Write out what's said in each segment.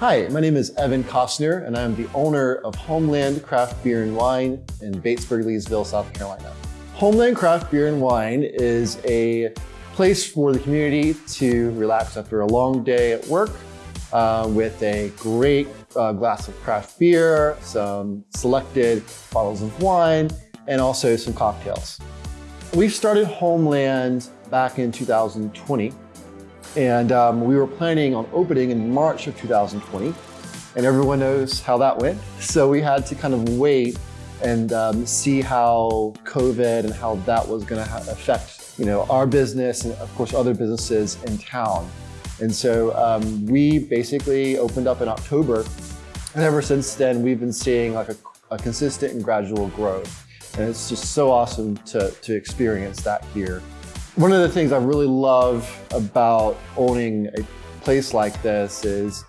Hi, my name is Evan Costner, and I'm the owner of Homeland Craft Beer and Wine in Batesburg, Leesville, South Carolina. Homeland Craft Beer and Wine is a place for the community to relax after a long day at work uh, with a great uh, glass of craft beer, some selected bottles of wine, and also some cocktails. We started Homeland back in 2020, and um, we were planning on opening in March of 2020, and everyone knows how that went. So we had to kind of wait and um, see how COVID and how that was going to affect you know, our business and of course other businesses in town. And so um, we basically opened up in October and ever since then we've been seeing like a, a consistent and gradual growth. And it's just so awesome to, to experience that here. One of the things I really love about owning a place like this is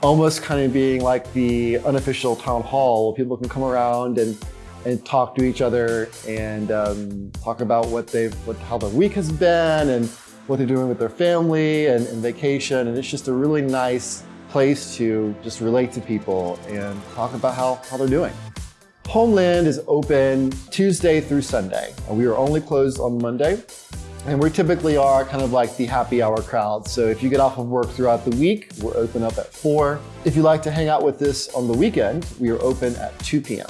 almost kind of being like the unofficial town hall. People can come around and and talk to each other and um, talk about what they've, what, how their week has been and what they're doing with their family and, and vacation. And it's just a really nice place to just relate to people and talk about how, how they're doing. Homeland is open Tuesday through Sunday. We are only closed on Monday. And we typically are kind of like the happy hour crowd. So if you get off of work throughout the week, we're open up at 4. If you like to hang out with us on the weekend, we are open at 2 p.m.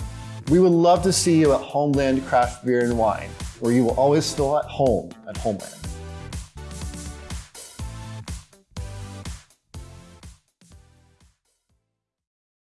We would love to see you at Homeland Craft Beer and Wine, where you will always feel at home at Homeland.